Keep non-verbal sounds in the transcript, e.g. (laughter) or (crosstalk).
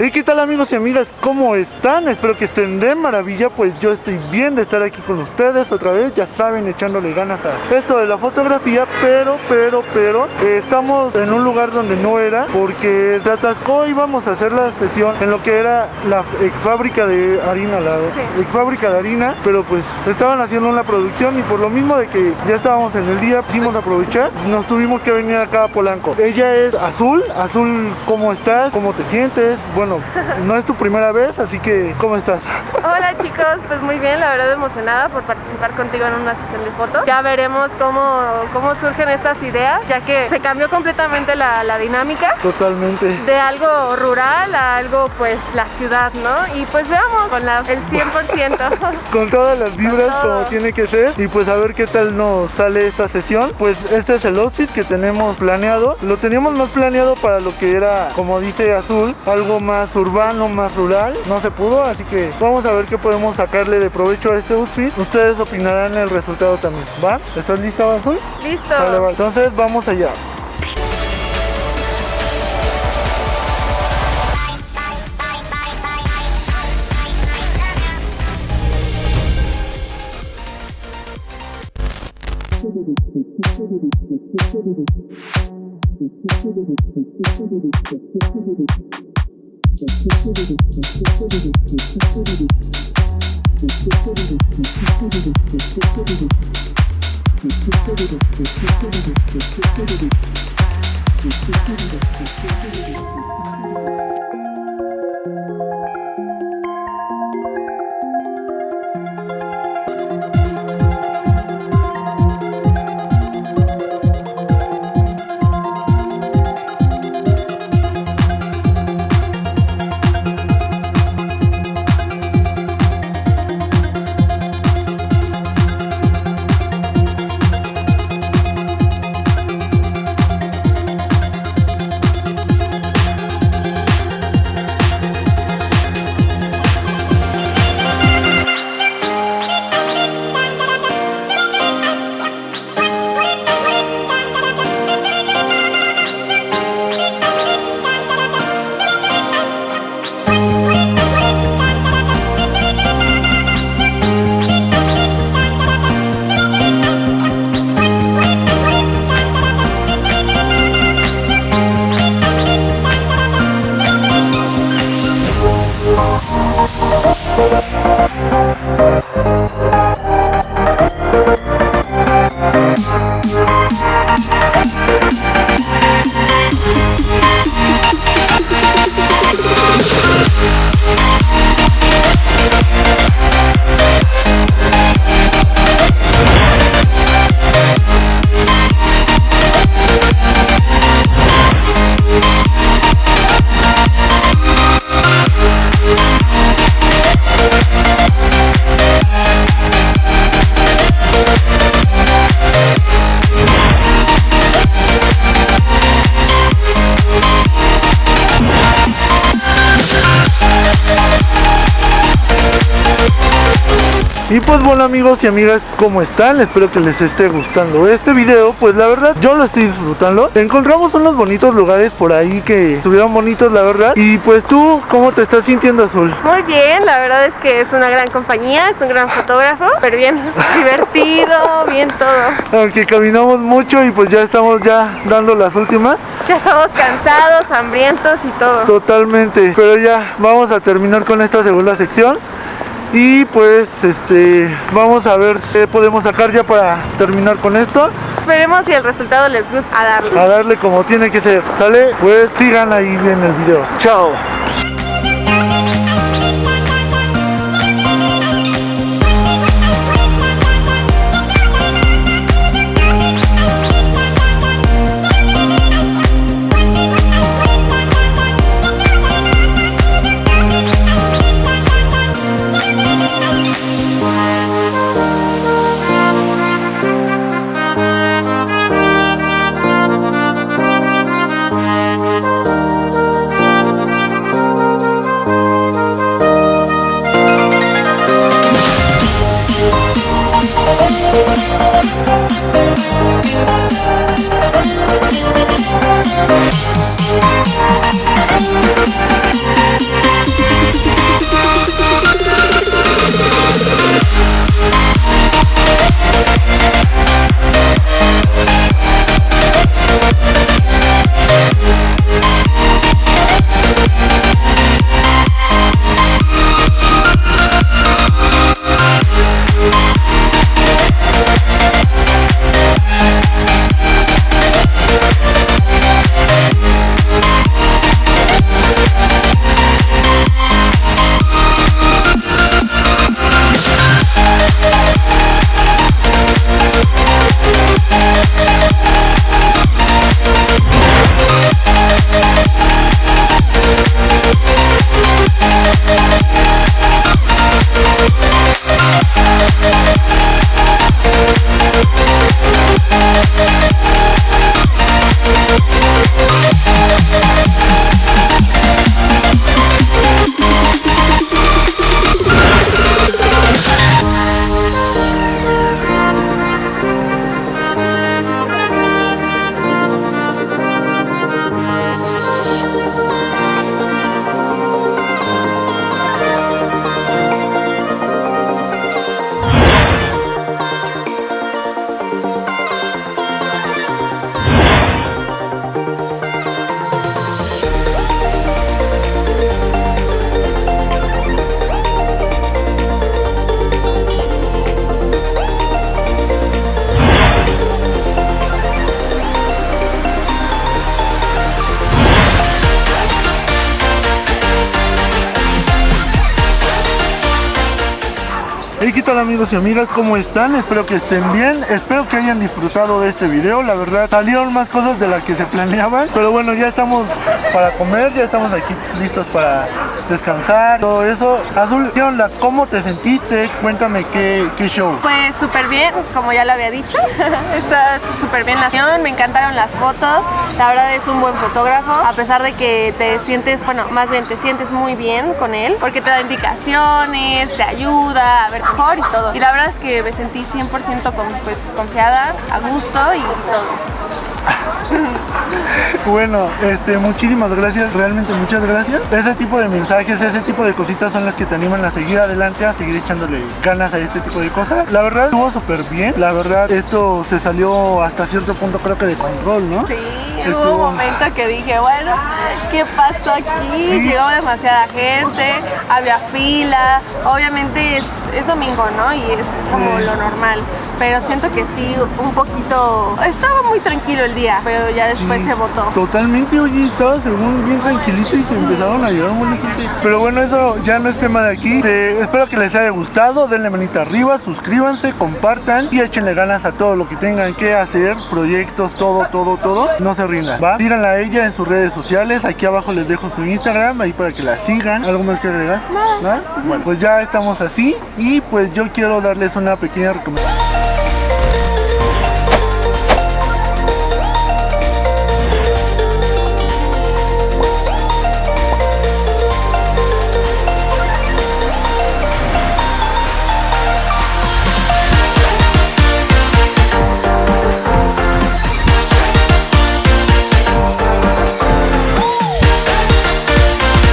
¿Y qué tal amigos y amigas? ¿Cómo están? Espero que estén de maravilla, pues yo estoy bien de estar aquí con ustedes otra vez, ya saben, echándole ganas a esto de la fotografía, pero, pero, pero, eh, estamos en un lugar donde no era, porque se atascó y íbamos a hacer la sesión en lo que era la ex fábrica de harina, la ex fábrica de harina, pero pues estaban haciendo una producción y por lo mismo de que ya estábamos en el día, quisimos aprovechar, nos tuvimos que venir acá a Polanco. Ella es Azul, Azul, ¿cómo estás? ¿Cómo te sientes? Bueno, (laughs) no es tu primera vez, así que ¿cómo estás? Hola chicos, pues muy bien, la verdad emocionada por participar contigo en una sesión de fotos. Ya veremos cómo, cómo surgen estas ideas, ya que se cambió completamente la, la dinámica. Totalmente. De algo rural a algo pues la ciudad, ¿no? Y pues veamos con la, el 100%. (laughs) con todas las vibras como tiene que ser y pues a ver qué tal nos sale esta sesión. Pues este es el outfit que tenemos planeado. Lo teníamos más planeado para lo que era, como dice Azul, algo más urbano, más rural. No se pudo, así que vamos a ver qué podemos sacarle de provecho a este outfit. Ustedes opinarán el resultado también, ¿va? ¿Estás lista, Azul? Listo. Vale, vale. Entonces vamos allá. Thank you. Y pues bueno amigos y amigas, ¿cómo están? Espero que les esté gustando este video Pues la verdad, yo lo estoy disfrutando Encontramos unos bonitos lugares por ahí que estuvieron bonitos la verdad Y pues tú, ¿cómo te estás sintiendo Azul? Muy bien, la verdad es que es una gran compañía, es un gran fotógrafo, pero bien, (laughs) divertido, bien todo. Aunque caminamos mucho y pues ya estamos ya dando las últimas Ya estamos cansados, hambrientos y todo. Totalmente, pero ya vamos a terminar con esta segunda sección y pues este vamos a ver qué podemos sacar ya para terminar con esto. Esperemos si el resultado les gusta a darle. a darle como tiene que ser. Sale pues sigan ahí en el video. Chao Tal amigos y amigas? ¿Cómo están? Espero que estén bien, espero que hayan disfrutado de este video, la verdad salieron más cosas de las que se planeaban, pero bueno, ya estamos para comer, ya estamos aquí listos para descansar, todo eso. Azul, ¿qué onda? ¿Cómo te sentiste? Cuéntame qué, qué show. Pues súper bien, como ya lo había dicho, (laughs) está súper bien la acción, me encantaron las fotos, la verdad es un buen fotógrafo, a pesar de que te sientes, bueno, más bien te sientes muy bien con él, porque te da indicaciones, te ayuda a ver mejor y todo. Y la verdad es que me sentí 100% con, pues, confiada, a gusto y todo. (laughs) Bueno, este, muchísimas gracias, realmente muchas gracias. Ese tipo de mensajes, ese tipo de cositas son las que te animan a seguir adelante, a seguir echándole ganas a este tipo de cosas. La verdad estuvo súper bien, la verdad esto se salió hasta cierto punto creo que de control, ¿no? Sí, hubo un momento que dije, bueno, ¿qué pasó aquí? Llegó demasiada gente, había fila, obviamente es, domingo, ¿no? Y es como Sí. lo normal, pero siento que sí, un poquito, estaba muy tranquilo el día, pero ya después Sí, se votó. Totalmente, oye, estaba según bien tranquilito y se empezaron a llevar muy gente. Pero bueno, eso ya no es tema de aquí. Eh, espero que les haya gustado, denle manita arriba, suscríbanse, compartan y échenle ganas a todo lo que tengan que hacer, proyectos, todo, todo, todo. No se rindan, ¿va? Síganla a ella en sus redes sociales, aquí abajo les dejo su Instagram, ahí para que la sigan. ¿Algo más que agregar? Nada. Bueno, pues ya estamos así y pues yo quiero darles una pequeña recomendación.